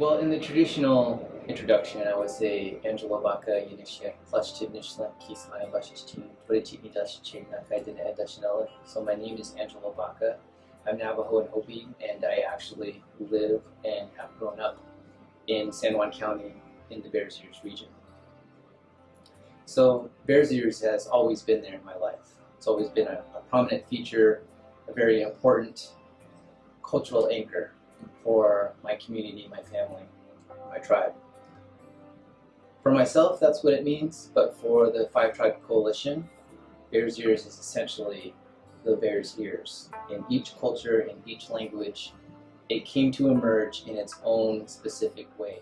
Well, in the traditional introduction, I would say Angelo Baca Yinishia, Klashchidnishla, Kisai Bashichin, Purichini Dashichin, Nakaidina Edashinella. So my name is Angelo Baca. I'm Navajo and Hopi, and I actually live and have grown up in San Juan County in the Bears Ears region. So Bears Ears has always been there in my life. It's always been a, a prominent feature, a very important cultural anchor for my community, my family, my tribe. For myself, that's what it means, but for the Five Tribe Coalition, Bears Ears is essentially the Bears Ears. In each culture, in each language, it came to emerge in its own specific way.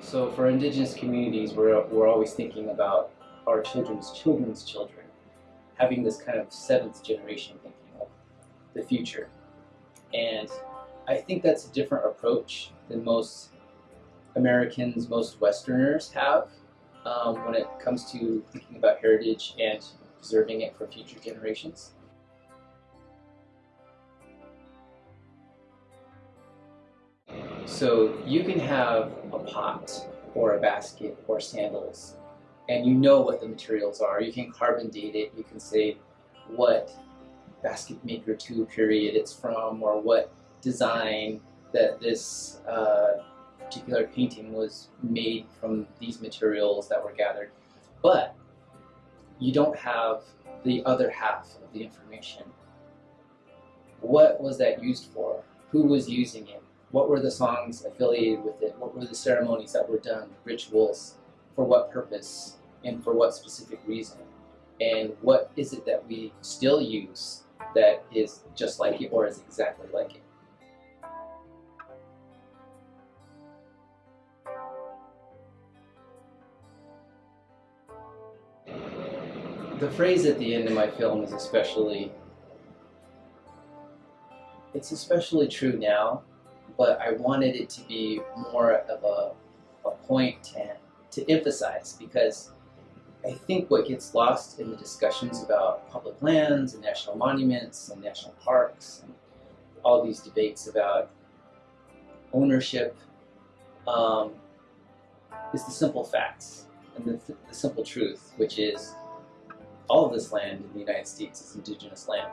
So for indigenous communities, we're, we're always thinking about our children's children's children, having this kind of seventh generation thinking the future. And I think that's a different approach than most Americans, most Westerners have um, when it comes to thinking about heritage and preserving it for future generations. So you can have a pot or a basket or sandals and you know what the materials are. You can carbon date it. You can say what basket maker 2 period it's from or what design that this uh, particular painting was made from these materials that were gathered. But you don't have the other half of the information. What was that used for? Who was using it? What were the songs affiliated with it? What were the ceremonies that were done, rituals, for what purpose, and for what specific reason? And what is it that we still use that is just like it or is exactly like it. The phrase at the end of my film is especially, it's especially true now, but I wanted it to be more of a, a point to, to emphasize because I think what gets lost in the discussions about public lands and national monuments and national parks and all these debates about ownership um, is the simple facts and the, the simple truth, which is all of this land in the United States is indigenous land.